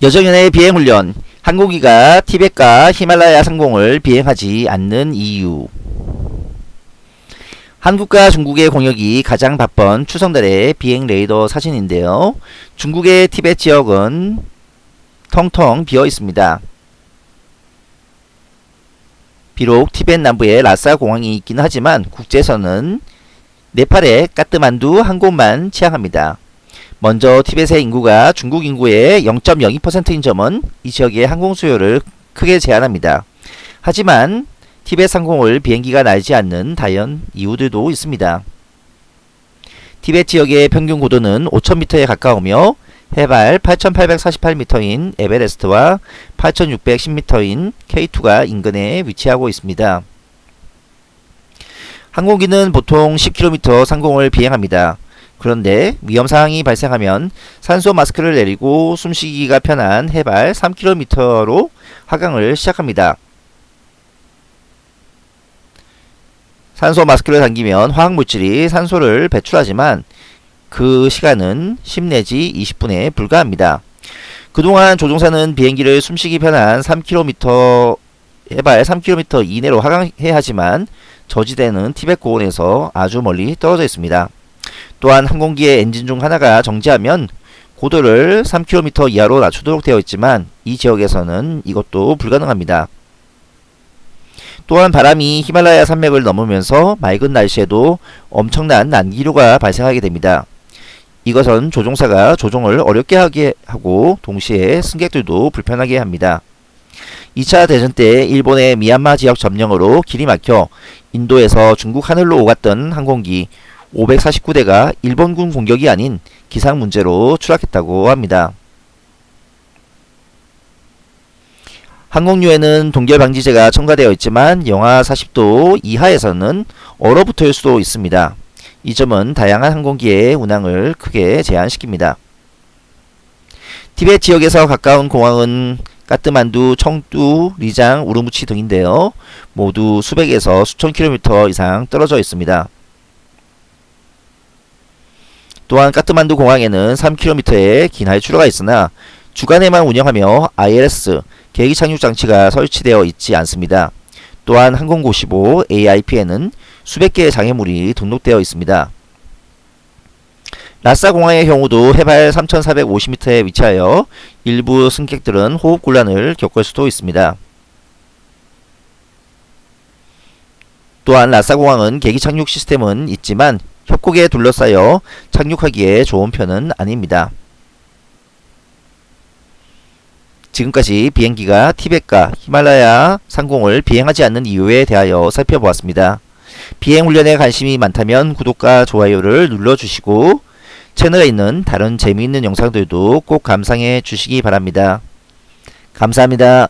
여정연의 비행훈련 항공기가 티벳과 히말라야 상공을 비행하지 않는 이유 한국과 중국의 공역이 가장 바쁜 추성달의 비행 레이더 사진인데요. 중국의 티벳 지역은 텅텅 비어 있습니다. 비록 티벳 남부에 라싸 공항이 있긴 하지만 국제선은 네팔의 까트만두 한 곳만 취항합니다. 먼저 티벳의 인구가 중국 인구의 0.02%인 점은 이 지역의 항공 수요를 크게 제한합니다. 하지만 티벳 상공을 비행기가 날지 않는 다연 이유들도 있습니다. 티벳 지역의 평균 고도는 5,000m에 가까우며 해발 8,848m인 에베레스트와 8,610m인 K2가 인근에 위치하고 있습니다. 항공기는 보통 10km 상공을 비행합니다. 그런데 위험사항이 발생하면 산소 마스크를 내리고 숨쉬기가 편한 해발 3km로 하강을 시작합니다. 산소 마스크를 당기면 화학물질이 산소를 배출하지만 그 시간은 10 내지 20분에 불과합니다. 그동안 조종사는 비행기를 숨쉬기 편한 3km 해발 3km 이내로 하강해야 하지만 저지대는 티벳 고원에서 아주 멀리 떨어져 있습니다. 또한 항공기의 엔진 중 하나가 정지하면 고도를 3km 이하로 낮추도록 되어 있지만 이 지역에서는 이것도 불가능합니다. 또한 바람이 히말라야 산맥을 넘으면서 맑은 날씨에도 엄청난 난기류가 발생하게 됩니다. 이것은 조종사가 조종을 어렵게 하게 하고 동시에 승객들도 불편하게 합니다. 2차 대전 때 일본의 미얀마 지역 점령으로 길이 막혀 인도에서 중국 하늘로 오갔던 항공기 549대가 일본군 공격이 아닌 기상 문제로 추락했다고 합니다. 항공유에는 동결 방지제가 첨가되어 있지만 영하 40도 이하에서는 얼어붙을 수도 있습니다. 이 점은 다양한 항공기의 운항을 크게 제한시킵니다. 티벳 지역에서 가까운 공항은 까트만두, 청두, 리장, 우르무치 등인데요. 모두 수백에서 수천 킬로미터 이상 떨어져 있습니다. 또한 까트만두 공항에는 3km의 긴 하이추로가 있으나 주간에만 운영하며 ILS, 계기 착륙 장치가 설치되어 있지 않습니다. 또한 항공고15 AIP에는 수백 개의 장애물이 등록되어 있습니다. 라싸 공항의 경우도 해발 3450m에 위치하여 일부 승객들은 호흡 곤란을 겪을 수도 있습니다. 또한 라싸 공항은 계기 착륙 시스템은 있지만 협곡에 둘러싸여 착륙하기에 좋은 편은 아닙니다. 지금까지 비행기가 티벳과 히말라야 상공을 비행하지 않는 이유에 대하여 살펴보았습니다. 비행 훈련에 관심이 많다면 구독과 좋아요를 눌러주시고 채널에 있는 다른 재미있는 영상들도 꼭 감상해 주시기 바랍니다. 감사합니다.